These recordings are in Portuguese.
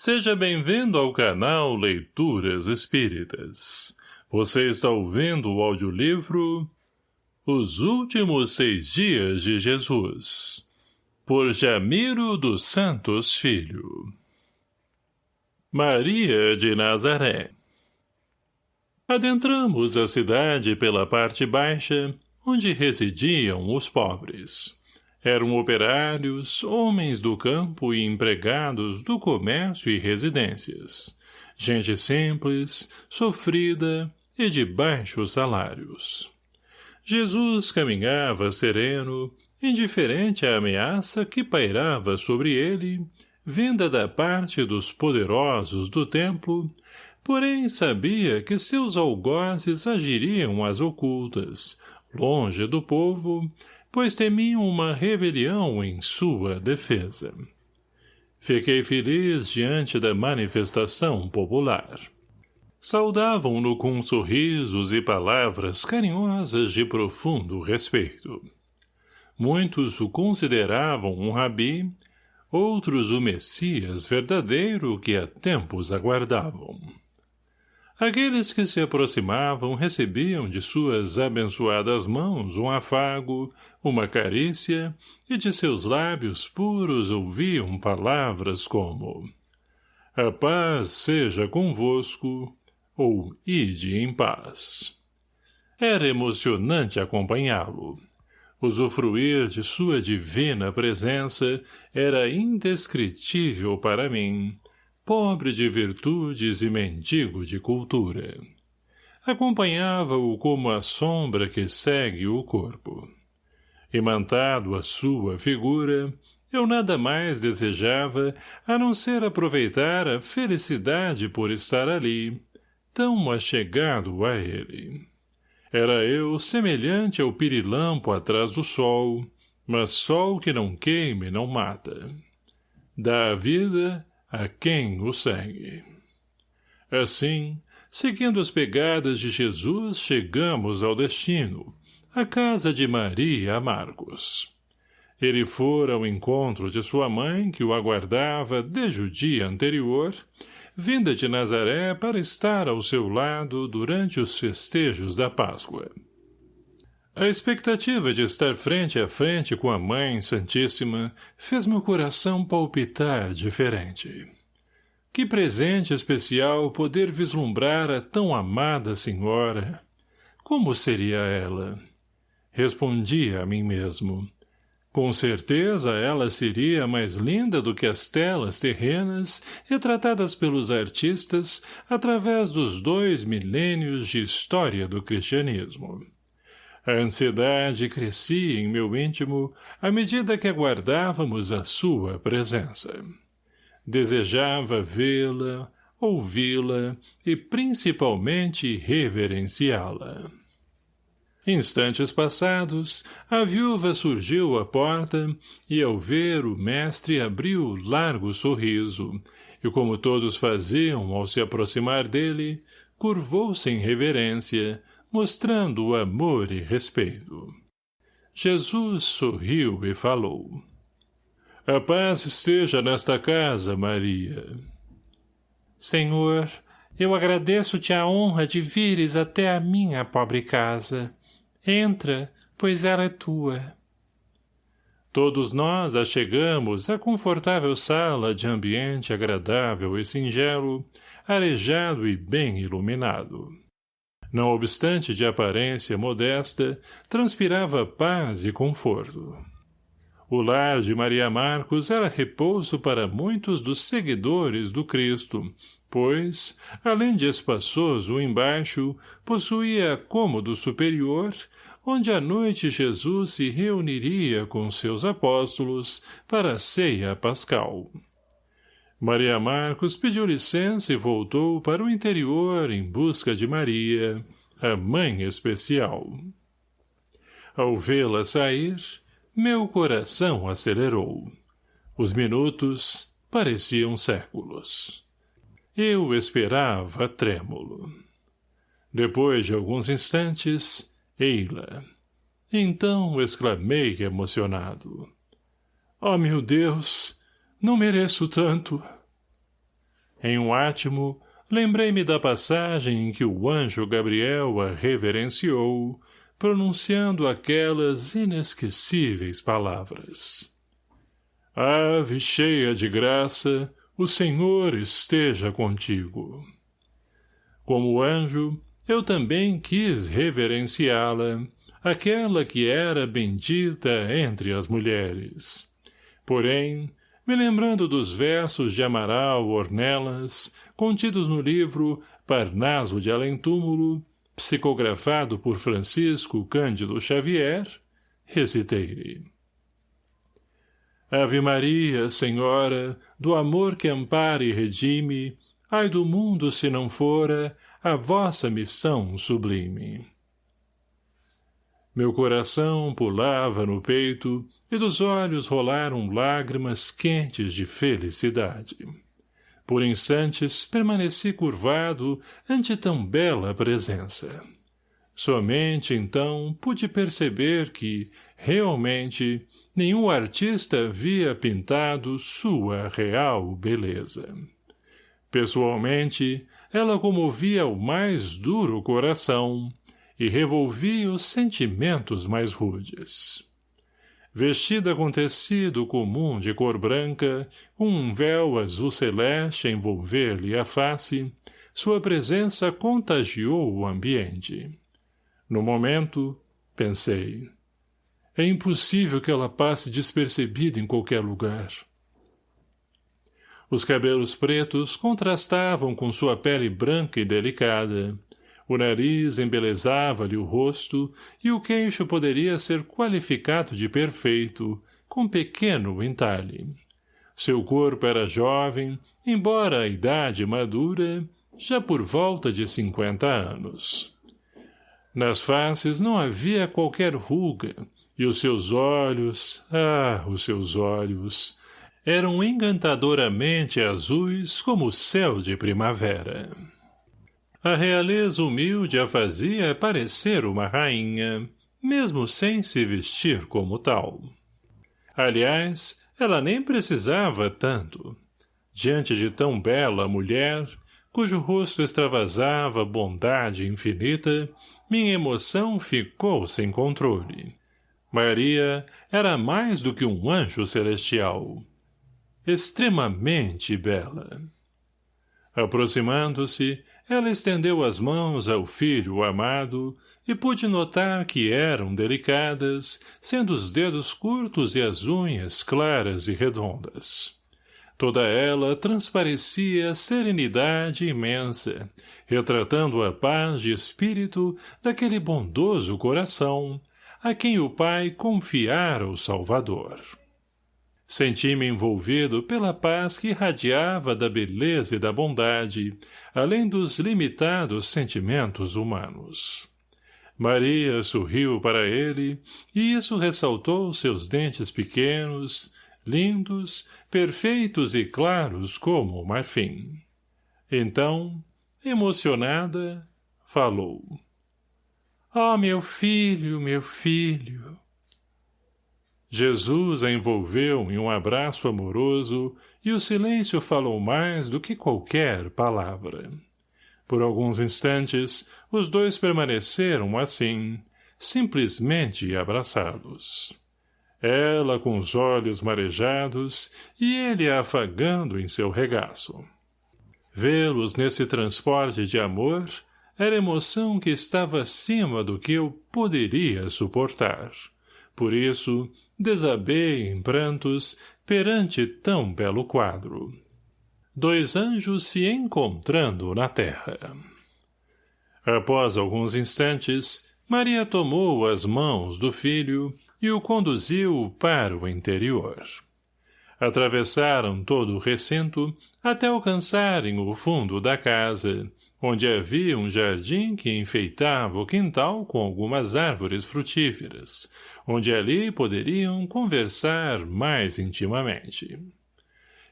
Seja bem-vindo ao canal Leituras Espíritas. Você está ouvindo o audiolivro Os Últimos Seis Dias de Jesus, por Jamiro dos Santos Filho. Maria de Nazaré Adentramos a cidade pela parte baixa, onde residiam os pobres. Eram operários, homens do campo e empregados do comércio e residências. Gente simples, sofrida e de baixos salários. Jesus caminhava sereno, indiferente à ameaça que pairava sobre ele, vinda da parte dos poderosos do templo, porém sabia que seus algozes agiriam às ocultas, longe do povo, pois temiam uma rebelião em sua defesa. Fiquei feliz diante da manifestação popular. Saudavam-no com sorrisos e palavras carinhosas de profundo respeito. Muitos o consideravam um rabi, outros o Messias verdadeiro que há tempos aguardavam. Aqueles que se aproximavam recebiam de suas abençoadas mãos um afago, uma carícia, e de seus lábios puros ouviam palavras como A paz seja convosco, ou ide em paz. Era emocionante acompanhá-lo. Usufruir de sua divina presença era indescritível para mim, pobre de virtudes e mendigo de cultura. Acompanhava-o como a sombra que segue o corpo. Imantado a sua figura, eu nada mais desejava a não ser aproveitar a felicidade por estar ali, tão achegado a ele. Era eu semelhante ao pirilampo atrás do sol, mas sol que não queima e não mata. Dá a vida a quem o segue. Assim, seguindo as pegadas de Jesus, chegamos ao destino, a casa de Maria Marcos. Ele fora ao encontro de sua mãe, que o aguardava desde o dia anterior, vinda de Nazaré para estar ao seu lado durante os festejos da Páscoa. A expectativa de estar frente a frente com a Mãe Santíssima fez meu coração palpitar diferente. Que presente especial poder vislumbrar a tão amada senhora. Como seria ela? Respondi a mim mesmo. Com certeza ela seria mais linda do que as telas terrenas retratadas pelos artistas através dos dois milênios de história do cristianismo. A ansiedade crescia em meu íntimo à medida que aguardávamos a sua presença. Desejava vê-la, ouvi-la e principalmente reverenciá-la. Instantes passados, a viúva surgiu à porta e, ao ver o mestre, abriu largo sorriso, e como todos faziam ao se aproximar dele, curvou-se em reverência, mostrando amor e respeito. Jesus sorriu e falou. A paz esteja nesta casa, Maria. Senhor, eu agradeço-te a honra de vires até a minha pobre casa. Entra, pois ela é tua. Todos nós achegamos à confortável sala de ambiente agradável e singelo, arejado e bem iluminado. Não obstante de aparência modesta, transpirava paz e conforto. O lar de Maria Marcos era repouso para muitos dos seguidores do Cristo, pois, além de espaçoso embaixo, possuía cômodo superior, onde à noite Jesus se reuniria com seus apóstolos para a ceia pascal. Maria Marcos pediu licença e voltou para o interior em busca de Maria, a mãe especial. Ao vê-la sair, meu coração acelerou. Os minutos pareciam séculos. Eu esperava trêmulo. Depois de alguns instantes, ei-la. Então exclamei emocionado. Oh, meu Deus! Não mereço tanto. Em um átimo, lembrei-me da passagem em que o anjo Gabriel a reverenciou, pronunciando aquelas inesquecíveis palavras. Ave cheia de graça, o Senhor esteja contigo. Como anjo, eu também quis reverenciá-la, aquela que era bendita entre as mulheres. Porém, me lembrando dos versos de Amaral Ornelas, contidos no livro Parnaso de Além-Túmulo, psicografado por Francisco Cândido Xavier, recitei-lhe. Ave Maria, Senhora, do amor que ampara e redime, ai do mundo se não fora a vossa missão sublime. Meu coração pulava no peito e dos olhos rolaram lágrimas quentes de felicidade. Por instantes permaneci curvado ante tão bela presença. Somente então pude perceber que, realmente, nenhum artista havia pintado sua real beleza. Pessoalmente, ela comovia o mais duro coração e revolvia os sentimentos mais rudes vestida com tecido comum de cor branca, um véu azul celeste a envolver-lhe a face, sua presença contagiou o ambiente. No momento, pensei, é impossível que ela passe despercebida em qualquer lugar. Os cabelos pretos contrastavam com sua pele branca e delicada, o nariz embelezava-lhe o rosto e o queixo poderia ser qualificado de perfeito, com pequeno entalhe. Seu corpo era jovem, embora a idade madura, já por volta de cinquenta anos. Nas faces não havia qualquer ruga, e os seus olhos, ah, os seus olhos, eram encantadoramente azuis como o céu de primavera. A realeza humilde a fazia parecer uma rainha, mesmo sem se vestir como tal. Aliás, ela nem precisava tanto. Diante de tão bela mulher, cujo rosto extravasava bondade infinita, minha emoção ficou sem controle. Maria era mais do que um anjo celestial. Extremamente bela. Aproximando-se, ela estendeu as mãos ao filho amado e pude notar que eram delicadas, sendo os dedos curtos e as unhas claras e redondas. Toda ela transparecia serenidade imensa, retratando a paz de espírito daquele bondoso coração, a quem o pai confiara o Salvador. Senti-me envolvido pela paz que irradiava da beleza e da bondade, além dos limitados sentimentos humanos. Maria sorriu para ele, e isso ressaltou seus dentes pequenos, lindos, perfeitos e claros como o marfim. Então, emocionada, falou. — Oh, meu filho, meu filho! Jesus a envolveu em um abraço amoroso e o silêncio falou mais do que qualquer palavra. Por alguns instantes, os dois permaneceram assim, simplesmente abraçados. Ela com os olhos marejados e ele a afagando em seu regaço. Vê-los nesse transporte de amor era emoção que estava acima do que eu poderia suportar. Por isso, desabei em prantos perante tão belo quadro. Dois anjos se encontrando na terra. Após alguns instantes, Maria tomou as mãos do filho e o conduziu para o interior. Atravessaram todo o recinto até alcançarem o fundo da casa, onde havia um jardim que enfeitava o quintal com algumas árvores frutíferas, onde ali poderiam conversar mais intimamente.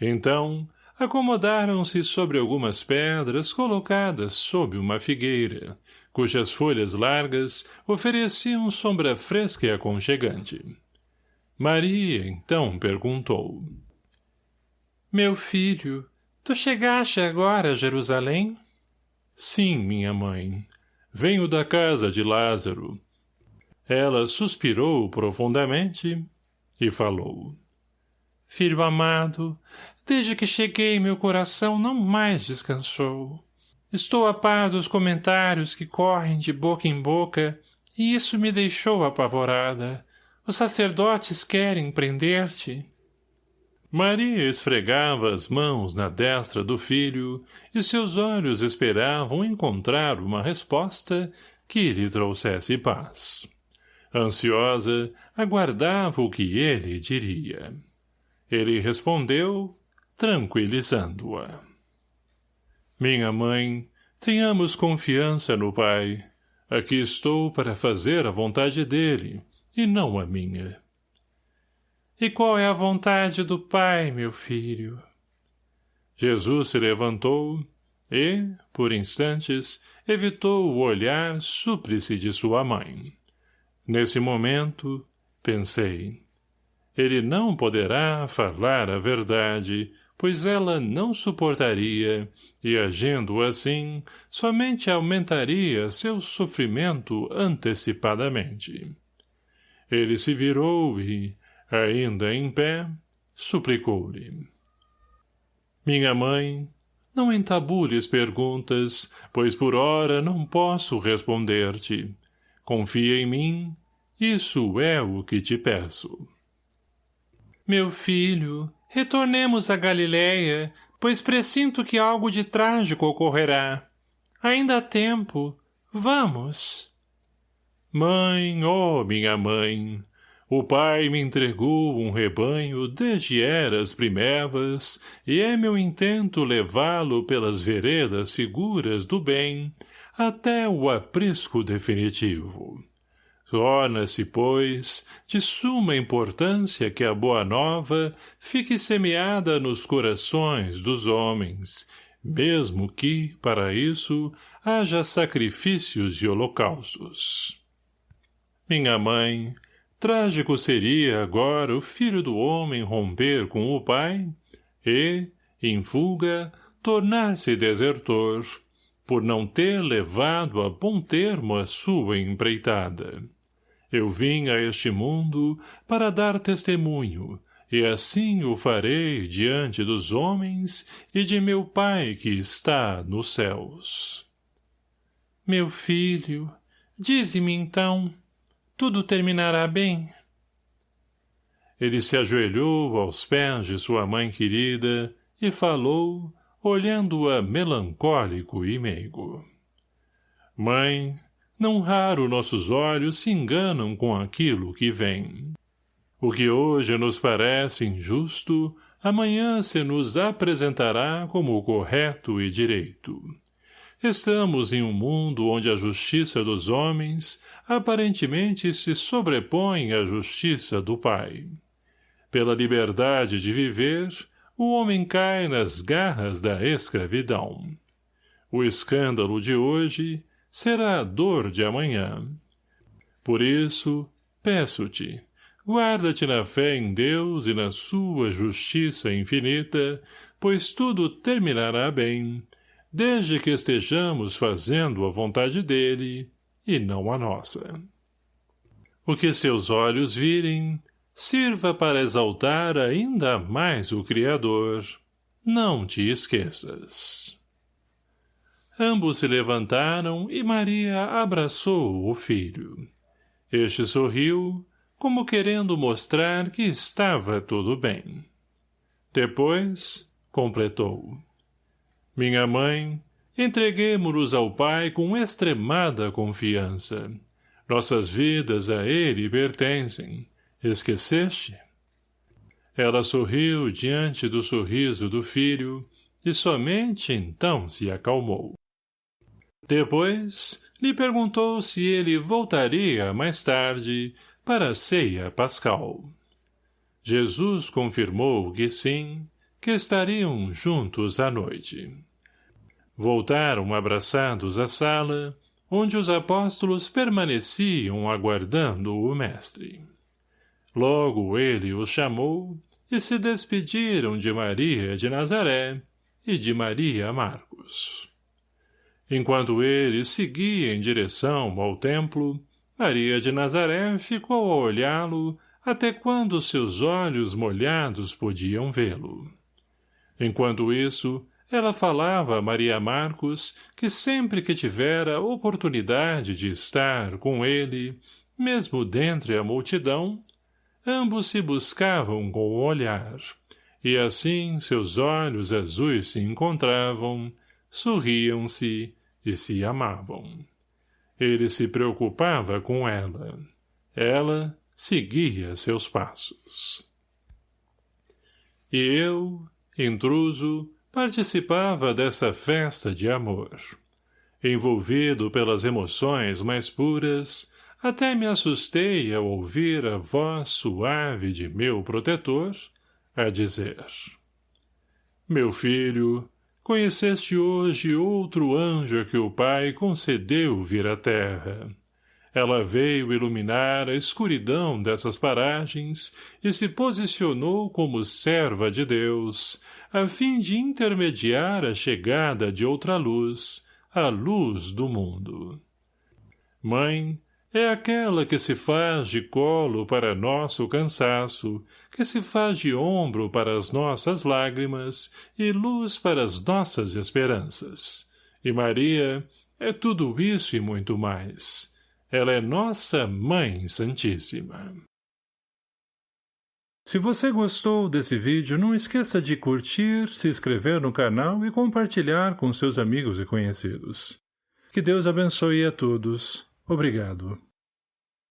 Então, acomodaram-se sobre algumas pedras colocadas sob uma figueira, cujas folhas largas ofereciam sombra fresca e aconchegante. Maria, então, perguntou. — Meu filho, Tu chegaste agora a Jerusalém? Sim, minha mãe. Venho da casa de Lázaro. Ela suspirou profundamente e falou. Filho amado, desde que cheguei meu coração não mais descansou. Estou a par dos comentários que correm de boca em boca e isso me deixou apavorada. Os sacerdotes querem prender-te. Maria esfregava as mãos na destra do filho e seus olhos esperavam encontrar uma resposta que lhe trouxesse paz. Ansiosa, aguardava o que ele diria. Ele respondeu, tranquilizando-a. Minha mãe, tenhamos confiança no Pai. Aqui estou para fazer a vontade dele, e não a minha. E qual é a vontade do Pai, meu filho? Jesus se levantou e, por instantes, evitou o olhar súplice de sua mãe. Nesse momento, pensei, ele não poderá falar a verdade, pois ela não suportaria, e agindo assim, somente aumentaria seu sofrimento antecipadamente. Ele se virou e, ainda em pé, suplicou-lhe. Minha mãe, não entabules perguntas, pois por ora não posso responder-te. Confia em mim, isso é o que te peço. Meu filho, retornemos a Galileia, pois presinto que algo de trágico ocorrerá. Ainda há tempo. Vamos. Mãe, oh minha mãe, o pai me entregou um rebanho desde eras primevas, e é meu intento levá-lo pelas veredas seguras do bem, até o aprisco definitivo. Torna-se, pois, de suma importância que a boa nova fique semeada nos corações dos homens, mesmo que, para isso, haja sacrifícios e holocaustos. Minha mãe, Trágico seria agora o filho do homem romper com o pai e, em fuga, tornar-se desertor, por não ter levado a bom termo a sua empreitada. Eu vim a este mundo para dar testemunho, e assim o farei diante dos homens e de meu Pai que está nos céus. Meu filho, dize-me então, tudo terminará bem? Ele se ajoelhou aos pés de sua mãe querida e falou, olhando-a melancólico e meigo. Mãe, não raro nossos olhos se enganam com aquilo que vem. O que hoje nos parece injusto, amanhã se nos apresentará como correto e direito. Estamos em um mundo onde a justiça dos homens aparentemente se sobrepõe à justiça do Pai. Pela liberdade de viver, o homem cai nas garras da escravidão. O escândalo de hoje será a dor de amanhã. Por isso, peço-te, guarda-te na fé em Deus e na sua justiça infinita, pois tudo terminará bem, desde que estejamos fazendo a vontade dele e não a nossa. O que seus olhos virem, sirva para exaltar ainda mais o Criador. Não te esqueças. Ambos se levantaram e Maria abraçou o filho. Este sorriu, como querendo mostrar que estava tudo bem. Depois, completou. Minha mãe, entreguemo-nos ao Pai com extremada confiança. Nossas vidas a Ele pertencem. Esqueceste? Ela sorriu diante do sorriso do filho e somente então se acalmou. Depois, lhe perguntou se ele voltaria mais tarde para a ceia pascal. Jesus confirmou que sim, que estariam juntos à noite. Voltaram abraçados à sala, onde os apóstolos permaneciam aguardando o mestre. Logo ele os chamou e se despediram de Maria de Nazaré, e de Maria Marcos. Enquanto ele seguia em direção ao templo, Maria de Nazaré ficou a olhá-lo até quando seus olhos molhados podiam vê-lo. Enquanto isso, ela falava a Maria Marcos que sempre que tivera oportunidade de estar com ele, mesmo dentre a multidão, ambos se buscavam com o olhar, e assim seus olhos azuis se encontravam, sorriam-se e se amavam. Ele se preocupava com ela. Ela seguia seus passos. E eu, intruso, participava dessa festa de amor. Envolvido pelas emoções mais puras, até me assustei ao ouvir a voz suave de meu protetor a dizer Meu filho, conheceste hoje outro anjo que o Pai concedeu vir à terra. Ela veio iluminar a escuridão dessas paragens e se posicionou como serva de Deus, a fim de intermediar a chegada de outra luz, a luz do mundo. Mãe, é aquela que se faz de colo para nosso cansaço, que se faz de ombro para as nossas lágrimas e luz para as nossas esperanças. E Maria é tudo isso e muito mais. Ela é nossa Mãe Santíssima. Se você gostou desse vídeo, não esqueça de curtir, se inscrever no canal e compartilhar com seus amigos e conhecidos. Que Deus abençoe a todos. Obrigado.